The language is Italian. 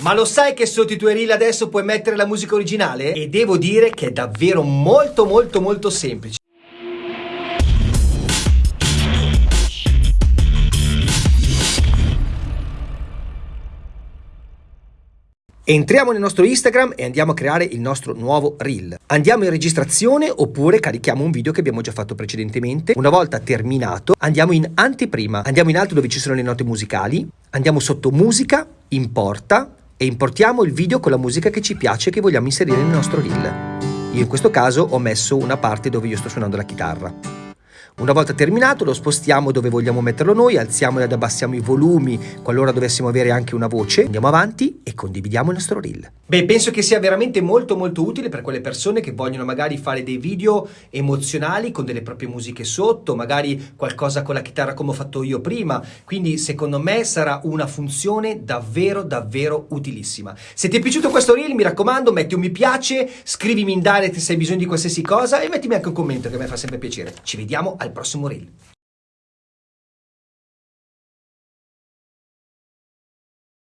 Ma lo sai che sotto i tuoi reel adesso puoi mettere la musica originale? E devo dire che è davvero molto molto molto semplice. Entriamo nel nostro Instagram e andiamo a creare il nostro nuovo reel. Andiamo in registrazione oppure carichiamo un video che abbiamo già fatto precedentemente. Una volta terminato andiamo in anteprima, andiamo in alto dove ci sono le note musicali, andiamo sotto musica, importa e importiamo il video con la musica che ci piace e che vogliamo inserire nel nostro reel. Io in questo caso ho messo una parte dove io sto suonando la chitarra. Una volta terminato lo spostiamo dove vogliamo metterlo noi, alziamo ed abbassiamo i volumi qualora dovessimo avere anche una voce, andiamo avanti e condividiamo il nostro reel. Beh, penso che sia veramente molto molto utile per quelle persone che vogliono magari fare dei video emozionali con delle proprie musiche sotto, magari qualcosa con la chitarra come ho fatto io prima, quindi secondo me sarà una funzione davvero davvero utilissima. Se ti è piaciuto questo reel mi raccomando metti un mi piace, scrivimi in direct se hai bisogno di qualsiasi cosa e mettimi anche un commento che a me fa sempre piacere. Ci vediamo al prossimo reel.